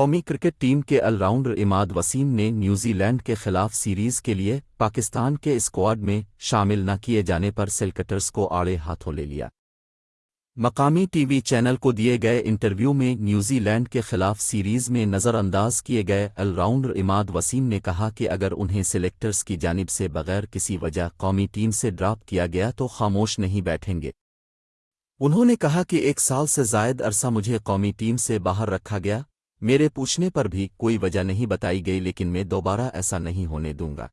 قومی cricket team کے all rounder اماد وسیم نے نیوزی لینڈ کے خلاف سیریز کے لیے پاکستان کے اسکواڈ میں شامل نہ کیے جانے پر سلکٹرز کو آڑے ہاتھوں لے لیا۔ مقامی ٹی وی چینل کو دیے گئے انٹرویو میں نیوزی لینڈ کے خلاف سیریز میں نظر انداز کیے گئے آل راؤنڈر اماد وسیم نے کہا کہ اگر انہیں سلیکٹرز کی جانب سے بغیر کسی وجہ قومی ٹیم سے ڈراپ کیا گیا تو خاموش نہیں بیٹھیں گے۔ انہوں نے کہا کہ ایک سال سے زائد عرصہ مجھے قومی ٹیم سے باہر رکھا گیا میرے پوچھنے پر بھی کوئی وجہ نہیں بتائی گئی لیکن میں دوبارہ ایسا نہیں ہونے دوں گا۔